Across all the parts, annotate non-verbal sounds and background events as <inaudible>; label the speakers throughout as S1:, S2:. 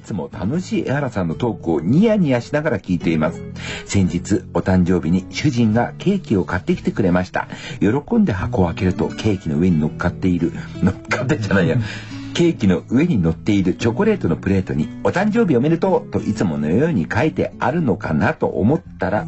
S1: いつも楽しい江原さんのトークをニヤニヤしながら聞いています。先日、お誕生日に主人がケーキを買ってきてくれました。喜んで箱を開けるとケーキの上に乗っかっている、乗っかってじゃないや。<laughs> ケーキの上に乗っているチョコレートのプレートに、お誕生日おめでとうといつものように書いてあるのかなと思ったら、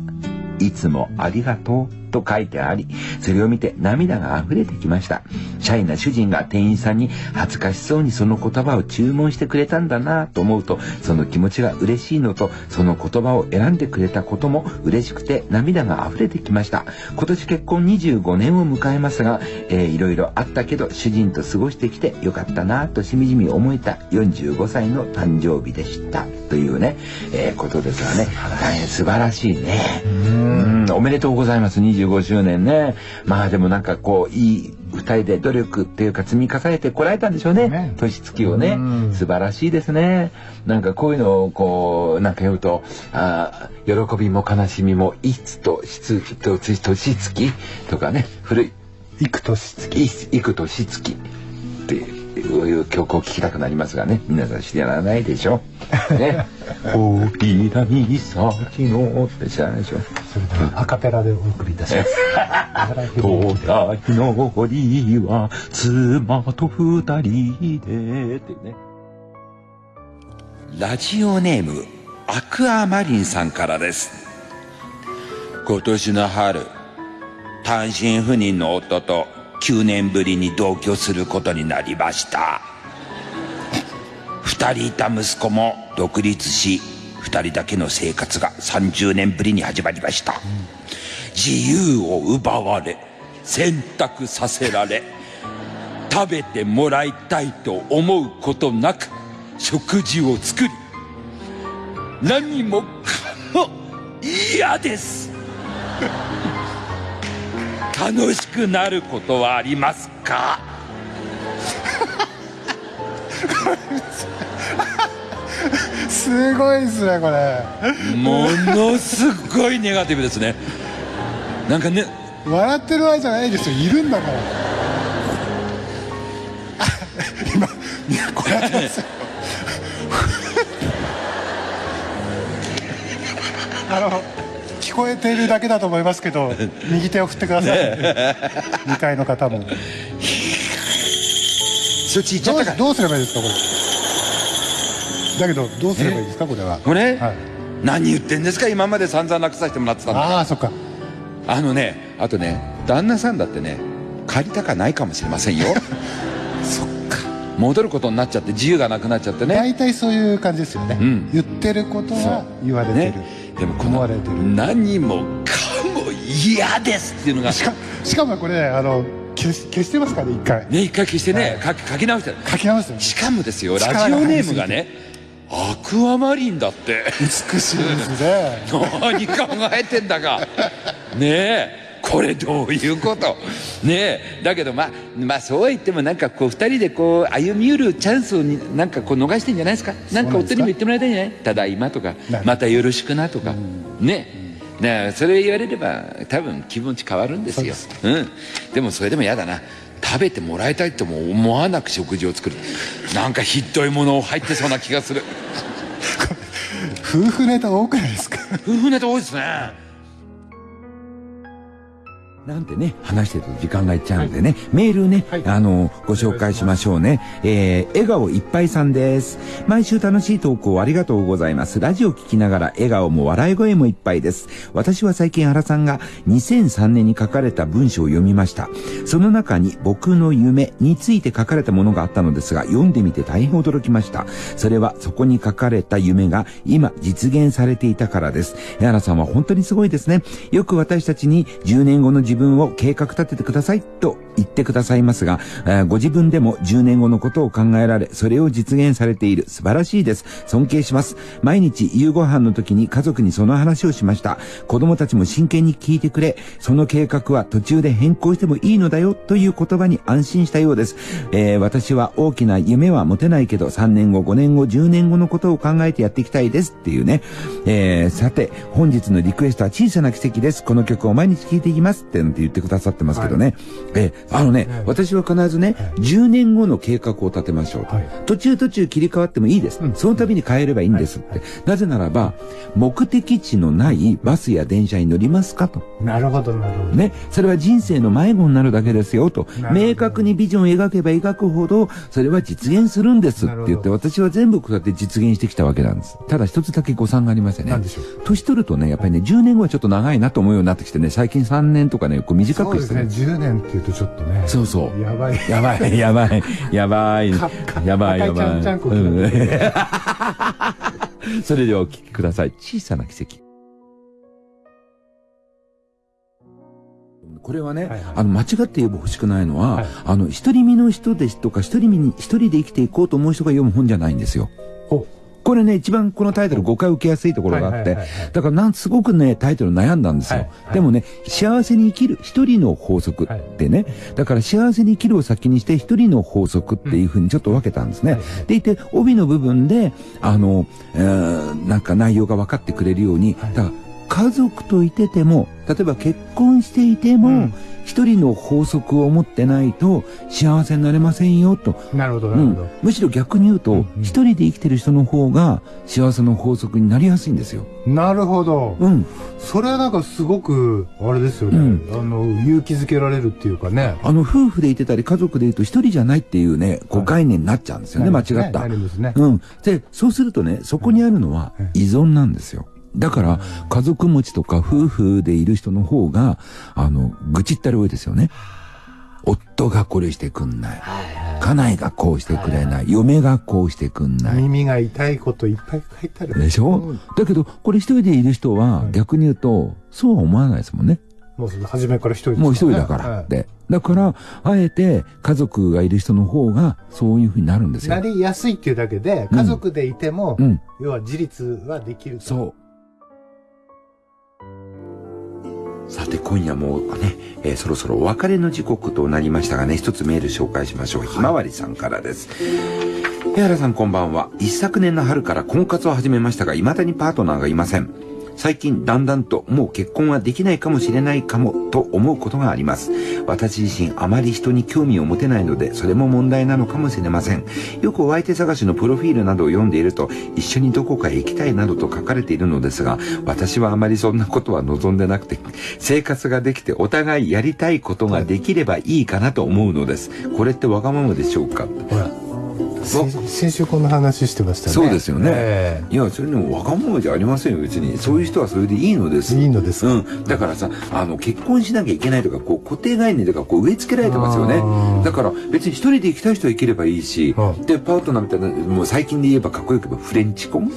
S1: いつもありがとうと書いてあり、それを見て涙が溢れてきました。シャイな主人が店員さんに恥ずかしそうにその言葉を注文してくれたんだなと思うと、その気持ちが嬉しいのと、その言葉を選んでくれたことも嬉しくて涙が溢れてきました。今年結婚25年を迎えますが、えー、いろいろあったけど、主人と過ごしてきてよかったなとしみじみ思えた45歳の誕生日でした。というね、えー、ことですがね、大変素晴らしいね。うん、おめでとうございます。25周年ね。まあでもなんかこう、いい二人で努力っていうか積み重ねてこられたんでしょうね。
S2: ね
S1: 年月をね。素晴らしいですね。なんかこういうのをこう、なんか言うと、あー喜びも悲しみも、いつと質と年月とかね、古い、
S2: 幾年月。
S1: い幾年月いう曲を聴きたくなりますがね。皆さん知らないでしょ？<laughs> ね？折り波先のって知らないでしょ？
S2: それではアカペラでお送りいたします。<laughs>
S1: 東大の堀は妻と二人でってね。ラジオネームアクアマリンさんからです。今年の春、単身赴任の夫と9年ぶりに同居することになりました。二人いた息子も独立し、二人だけの生活が30年ぶりに始まりました。自由を奪われ選択させられ食べてもらいたいと思うことなく食事を作り何もかも嫌です楽しくなることはありますか？
S2: すごいですねこれ。
S1: ものすごいネガティブですね。なんかね
S2: 笑ってる場合じゃないですよ。いるんだから。あ今 <laughs> いやこれやってますよ。<laughs> あの聞こえてるだけだと思いますけど <laughs> 右手を振ってください。2階の方も。
S1: そっち行っちゃったか？
S2: どうどうすればいいですかこれ？だけどどうすればいいですかこれは？
S1: これ、
S2: はい、
S1: 何言ってんですか？今まで散々楽させてもらってたん
S2: ああそっか。
S1: あのね、あとね、旦那さんだってね、借りたかないかもしれませんよ。<laughs>
S2: そっか。
S1: 戻ることになっちゃって自由がなくなっちゃってね。
S2: 大体そういう感じですよね、
S1: ん。
S2: 言ってることは言われてる、
S1: ね。でもこの
S2: 思われてる
S1: 何もかも嫌ですっていうのが、
S2: しかしかもこれねあの消し消してますからね一回
S1: ね、一回消してね、書き書き直して。
S2: 書き直すよ
S1: しかもですよ、ラジオネームがね、アクアマリンだって。
S2: 美しいですね <laughs>
S1: 何考えてんだか。ねえ。これどういうこと？ねえだけどまあまあそうは言ってもなんかこう二人でこう歩み寄るチャンスをになんかこう逃してんじゃないですか？なんか？夫にも言ってもらいたいんじゃないただいまとかまたよろしくなとか。ねねそれ言われれば多分気持ち変わるんですよ。うん。でもそれでも嫌だな。食べてもらいたいとも思わなく食事を作る。なんかひっどいもの入ってそうな気がする。<laughs>
S2: 夫婦ネタ多くないですか？
S1: 夫婦ネタ多いですねなんてね、話してると時間がいっちゃうんでね、メールね、あの、ご紹介しましょうね。えー、笑顔いっぱいさんです。毎週楽しい投稿ありがとうございます。ラジオ聞きながら笑顔も笑い声もいっぱいです。私は最近原さんが2003年に書かれた文章を読みました。その中に僕の夢について書かれたものがあったのですが、読んでみて大変驚きました。それはそこに書かれた夢が今実現されていたからです。江原さんは本当にすごいですね。よく私たちに10年後の自分を計画立ててくださいと言ってくださいますが、えーご自分でも10年後のことを考えられ、それを実現されている。素晴らしいです。尊敬します。毎日夕ご飯の時に家族にその話をしました。子供たちも真剣に聞いてくれ、その計画は途中で変更してもいいのだよという言葉に安心したようです。えー私は大きな夢は持てないけど、3年後、5年後、10年後のことを考えてやっていきたいですっていうね。えーさて、本日のリクエストは小さな奇跡です。この曲を毎日聴いていきますってって言ってくださってますけどね。ええ、あのね、
S2: はい
S1: 私は必ずね、10年後の計画を立てましょうと。
S2: はい。
S1: 途中途中切り替わってもいいです。
S2: うん。
S1: その度に変えればいいんですって。なぜならば、目的地のないバスや電車に乗りますかと。
S2: なるほどなるほど。
S1: ね、それは人生の迷子になるだけですよと。明確にビジョンを描けば描くほどそれは実現するんですって言って
S2: な
S1: 私は全部こうやって実現してきたわけなんです。ただ一つだけ誤算がありましてね。年取るとねやっぱりね10年後はちょっと長いなと思うようになってきてね最近3年とかねこう短
S2: そうですね
S1: くしてね。
S2: 10年っていうとちょっとね
S1: そうそう。
S2: やばい。
S1: やばいやばいやばい。やばいやばい。それではお聞きください。小さな奇跡。これはね、
S2: はいはい。
S1: あの、間違って言えば欲しくないのは、
S2: はい。
S1: あの、独り身の人ですとか、独り身に、一人で生きていこうと思う人が読む本じゃないんですよ。
S2: お
S1: これね、一番このタイトル誤解を受けやすいところがあってだからなん、すごくね、タイトル悩んだんですよ。
S2: はいはい。
S1: でもね、幸せに生きる一人の法則ってね、だから幸せに生きるを先にして一人の法則っていうふうにちょっと分けたんですね。でいて、帯の部分で、あの、えーなんか内容が分かってくれるように、
S2: はい。
S1: だから家族といてても、例えば結婚していても、
S2: うん
S1: 一人の法則を持ってないと幸せになれませんよと。
S2: なるほど
S1: う
S2: なるほど、
S1: ん、むしろ逆に言うと、
S2: うんうん
S1: 一人で生きてる人の方が幸せの法則になりやすいんですよ。
S2: なるほど、
S1: うん。
S2: それはなんかすごくあれですよね、
S1: うん
S2: あの勇気づけられるっていうかね
S1: あの、夫婦でいてたり家族でいると一人じゃないっていうね、こう
S2: はい
S1: 概念になっちゃうんですよね、間違った
S2: な。るんですね
S1: うん。で、そうするとね、そこにあるのは
S2: はい
S1: 依存なんですよ。だから、家族持ちとか夫婦でいる人の方が、あの、愚痴ったり多いですよね。夫がこれしてくんない。家内がこうしてくれない。嫁がこうしてくんない。
S2: 耳が痛いこといっぱい書いてある
S1: でしょ、
S2: うん
S1: だけど、これ一人でいる人は
S2: はい
S1: 逆に言うと、そうは思わないですもんね。
S2: もう初めから一人です
S1: もう一人だから
S2: はい
S1: って。だから、あえて家族がいる人の方がそういうふうになるんですよ
S2: な。りやすいっていうだけで家族でいても、
S1: うん。
S2: 要は自立はできると
S1: そう。さて、今夜もね、えーそろそろお別れの時刻となりましたがね、一つメール紹介しましょう。ひまわりさんからです。江原さんこんばんは。一昨年の春から婚活を始めましたが、未だにパートナーがいません。最近だんだんともう結婚はできないかもしれないかもと思うことがあります。私自身あまり人に興味を持てないので、それも問題なのかもしれません。よくお相手探しのプロフィールなどを読んでいると、一緒にどこかへ行きたいなどと書かれているのですが、私はあまりそんなことは望んでなくて、生活ができてお互いやりたいことができればいいかなと思うのです。これってわがままでしょうか？
S2: ほら先先週こんな話してましたね。
S1: そうですよね。
S2: え
S1: いや、それでもわがままじゃありませんよ、別に。そういう人はそれでいいのです。
S2: えいいのですか、
S1: うん。だからさ、あの、結婚しなきゃいけないとか、こう、固定概念とか、こう、植え付けられてますよね。だから、別に一人で行きたい人は行ければいいし
S2: は、
S1: で、パートナーみたいな、もう最近で言えばかっこよく言えばフレンチ婚？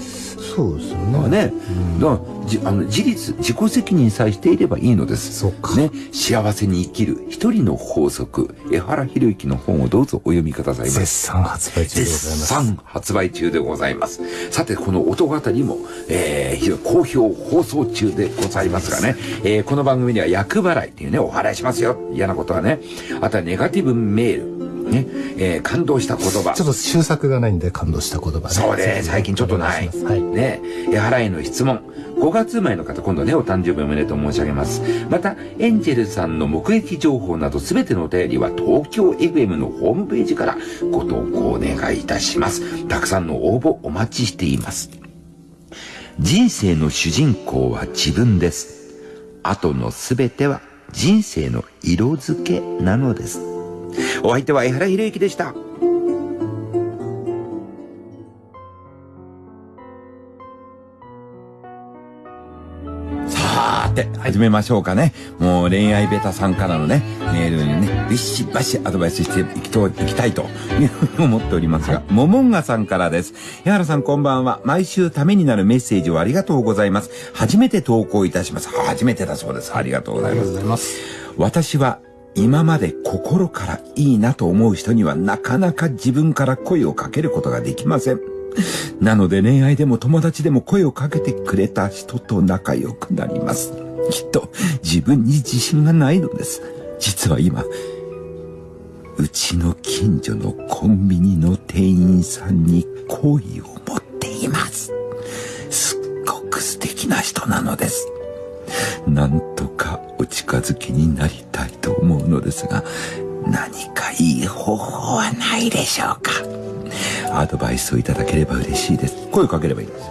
S2: そうですよね。
S1: とかね。だから、じあの、自立、自己責任さえしていればいいのです。
S2: そうか。
S1: ね。幸せに生きる一人の法則。江原博之の本をどうぞお読みくださいませ。
S2: 絶賛発売中
S1: 絶
S2: ます
S1: 賛発売中でございます。さて、この音語りも、えー、非常に好評放送中でございますがね、えー、この番組には厄払いっていうね、お払いしますよ。嫌なことはね。あとはネガティブメール。ね、えー、感動した言葉
S2: ちょ。っと修作がないんで感動した言葉ね
S1: そうね、最近ちょっとない。
S2: はい
S1: ね、江原への質問。5月生まれの方、今度ね、お誕生日おめでとう申し上げます。また、エンジェルさんの目撃情報などすべてのお便りは東京 FM のホームページからご投稿お願いいたします。たくさんの応募お待ちしています。人生の主人公は自分です。後のすべては人生の色付けなのです。お相手は江原博之でした。さーて、始めましょうかね。もう恋愛ベタさんからのね、メールにね、ビシバシアドバイスしていきといきたいというふうに思っておりますが、モモンガさんからです。矢原さんこんばんは。毎週ためになるメッセージをありがとうございます。初めて投稿いたします。初めてだそうです。ありがとうございます。
S2: ざいます
S1: 私は今まで心からいいなと思う人にはなかなか自分から声をかけることができません。なので恋愛でも友達でも声をかけてくれた人と仲良くなります。きっと自分に自信がないのです。実は今、うちの近所のコンビニの店員さんに好意を持っています。すっごく素敵な人なのです。なんとかお近づきになりたいと思うのですが、何かいい方法はないでしょうか？アドバイスをいただければ嬉しいです。声かければいいんです。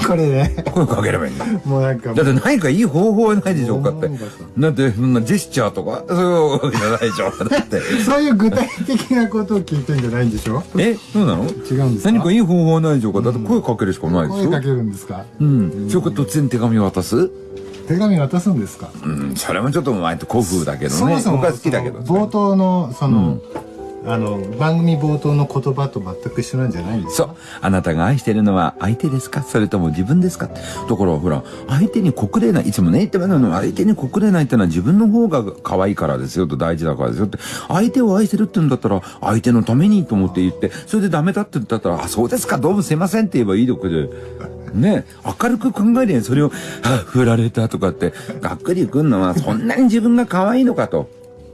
S1: <laughs>
S2: これね
S1: 声かければいいんだ。
S2: もうなんか
S1: だって何かいい方法はないでしょうかって
S2: 思うかさ。
S1: だって、そんなジェスチャーとか、<laughs> そういうわけじゃないでしょ。だって。
S2: そういう具体的なことを聞いてんじゃないんでしょ？
S1: え、そうなの？
S2: 違うんですか？
S1: 何かいい方法はないでしょうか？だって声かけるしかないでしょ？
S2: 声かけるんですか？
S1: うん。それから突然手紙渡す？
S2: 手紙渡すんですか？
S1: うん、それもちょっと前と古風だけどね。
S2: そもそも
S1: 僕は好きだけど。
S2: その冒頭のその、あの番組冒頭の言葉と全く一緒なんじゃないんですか？
S1: そう。あなたが愛してるのは相手ですか？それとも自分ですか？だからほら、相手に告れない、いつもね言ってますの相手に告れないってのは自分の方が可愛いからですよと大事だからですよって、相手を愛してるって言うんだったら、相手のためにと思って言って、それでダメだって言ったら、あ、そうですか、どうもすいませんって言えばいいとこで。ね明るく考えりゃそれを、あ、振られたとかって、がっくりくんのは、そんなに自分が可愛いのかと。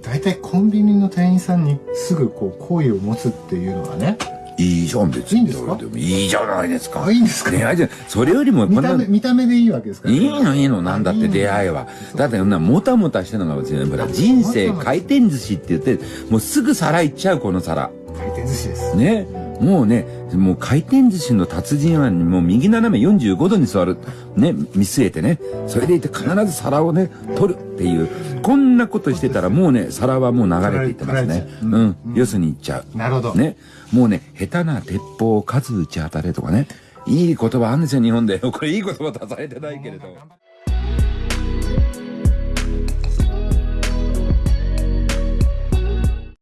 S2: 大体コンビニの店員さんにすぐこう好意を持つっていうのはね
S1: いいじゃん、別に。
S2: いいんですか？
S1: でもいいじゃないですか。
S2: あいいんですか？
S1: 恋愛じゃ、それよりも、
S2: 見た目見た目でいいわけですから
S1: いいのいいの、なんだって出会いは。だって、もたもたしてるのが別に、ほら、人生回転寿司って言って、もうすぐ皿行っちゃう、この皿。
S2: 回転寿司です
S1: ね。もうね、もう回転寿司の達人は、もう右斜め45度に座る。ね、見据えてね。それでいて必ず皿をね、取るっていう。こんなことしてたらもうね、皿はもう流れていってますね。うん。よすに行っちゃう。
S2: なるほど
S1: ね。もうね、下手な鉄砲を数打ち当たれとかね。いい言葉あるんですよ、日本で。これいい言葉出されてないけれど。